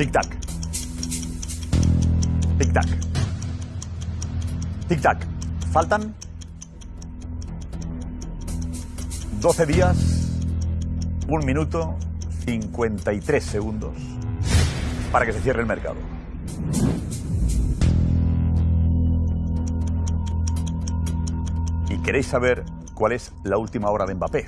Tic-tac. Tic-tac. Tic-tac. Faltan 12 días, 1 minuto, 53 segundos para que se cierre el mercado. ¿Y queréis saber cuál es la última hora de Mbappé?